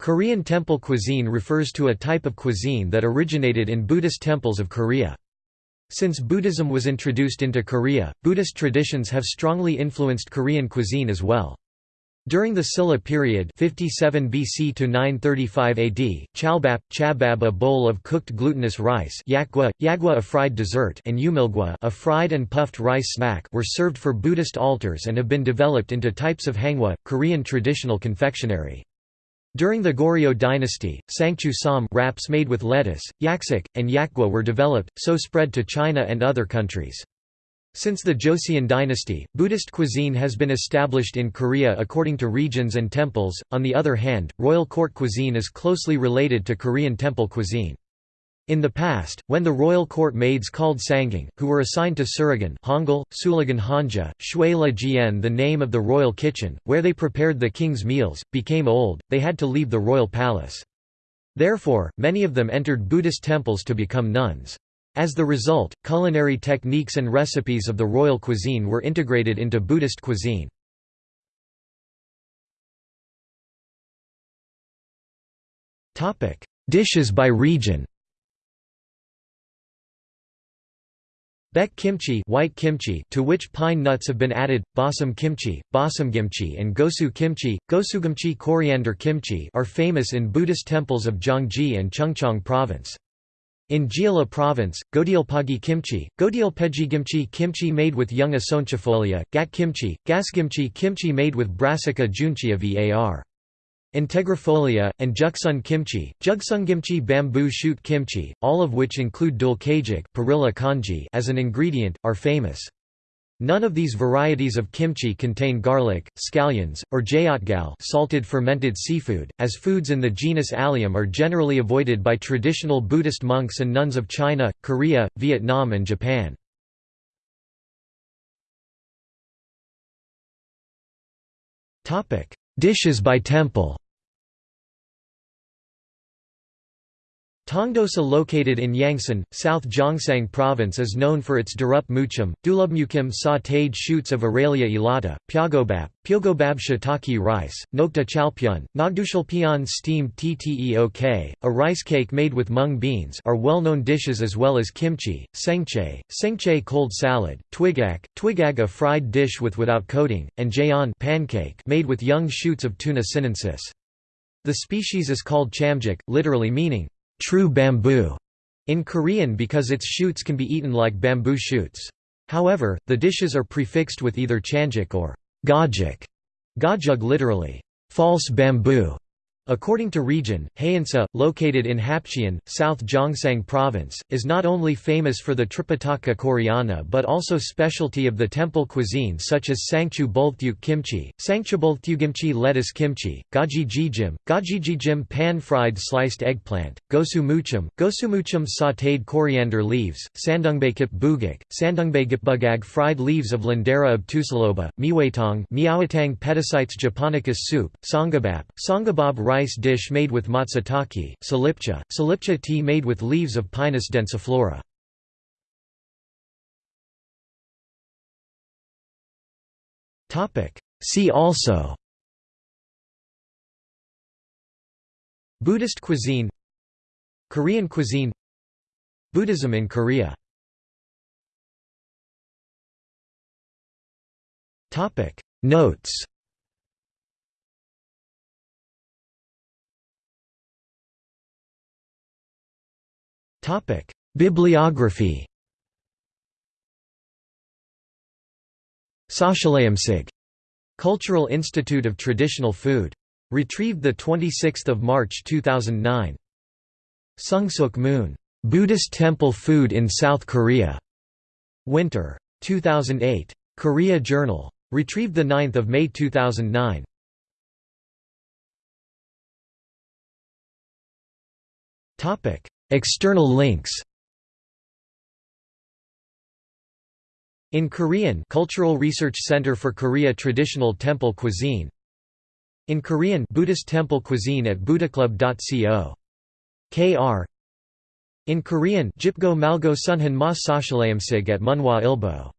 Korean temple cuisine refers to a type of cuisine that originated in Buddhist temples of Korea. Since Buddhism was introduced into Korea, Buddhist traditions have strongly influenced Korean cuisine as well. During the Silla period 57 BC to 935 AD, chalbap, chabab a bowl of cooked glutinous rice yakgwa, yagwa a fried dessert and umilgwa a fried and puffed rice snack were served for Buddhist altars and have been developed into types of hangwa, Korean traditional confectionery. During the Goryeo dynasty, sangchu sam wraps made with lettuce, yaksik, and yakgwa were developed, so spread to China and other countries. Since the Joseon dynasty, Buddhist cuisine has been established in Korea according to regions and temples. On the other hand, royal court cuisine is closely related to Korean temple cuisine. In the past, when the royal court maids called sangang, who were assigned to Suragan Hangul, Sulagan Hanja, Shui La Jian the name of the royal kitchen, where they prepared the king's meals, became old, they had to leave the royal palace. Therefore, many of them entered Buddhist temples to become nuns. As the result, culinary techniques and recipes of the royal cuisine were integrated into Buddhist cuisine. Dishes by region Baek kimchi, white kimchi to which pine nuts have been added, basam kimchi, kimchi, and gosu kimchi, gosugimchi coriander kimchi are famous in Buddhist temples of Gyeonggi and Chungcheong province. In Jeolla province, Godialpagi kimchi, Godialpegi kimchi made with young asonchifolia, gat kimchi, gasgimchi kimchi made with brassica juncea var. Integrifolia, and Juksun kimchi, Jugsungimchi bamboo shoot kimchi, all of which include dulkajik kanji as an ingredient, are famous. None of these varieties of kimchi contain garlic, scallions, or jayotgal salted fermented seafood, as foods in the genus Allium are generally avoided by traditional Buddhist monks and nuns of China, Korea, Vietnam and Japan. Dishes by temple Tongdosa located in Yangsan, South Gyeongsang Province is known for its durup muchum, dulubmukim sautéed shoots of Aralia elata, pyagobap, pyogobab shiitake rice, nokta chalpyeon, nogdushalpyeon steamed tteok, a rice cake made with mung beans are well-known dishes as well as kimchi, sengchae, sengchae cold salad, twigak, twigag a fried dish with without coating, and jaeon pancake made with young shoots of Toona sinensis. The species is called chamjik, literally meaning true bamboo in Korean because its shoots can be eaten like bamboo shoots. However, the dishes are prefixed with either chanjik or gajik, gajug literally, false bamboo, According to region, Haeinsa, located in Hapcheon, South Gyeongsang Province, is not only famous for the Tripitaka Koreana but also specialty of the temple cuisine such as Sangchu Bulthyuk kimchi, Sangchubulthyugimchi lettuce kimchi, Gaji jijim, Gaji jijim pan-fried sliced eggplant, Gosu muchum, Gosumuchum sautéed coriander leaves, Sandungbaekip bugak, Sandungbaegipbugag fried leaves of Lindera obtusiloba, Miwatang Miawatang Petasites japonicus soup, Songabap, Songabab rice dish made with matsutake, salipcha, salipcha tea made with leaves of Pinus densiflora. See also Buddhist cuisine Korean cuisine Buddhism in Korea Notes Bibliography Sashaleumsig. Cultural Institute of Traditional Food. Retrieved 26 March 2009. Sungsuk Moon. Buddhist Temple Food in South Korea. Winter. 2008. Korea Journal. Retrieved 9 May 2009. External links In Korean Cultural Research Center for Korea Traditional Temple Cuisine In Korean Buddhist Temple Cuisine at buddhaclub.co. Kr. In Korean Jipgo Malgo Sunhan Ma Sashaleumsig at Munhwa Ilbo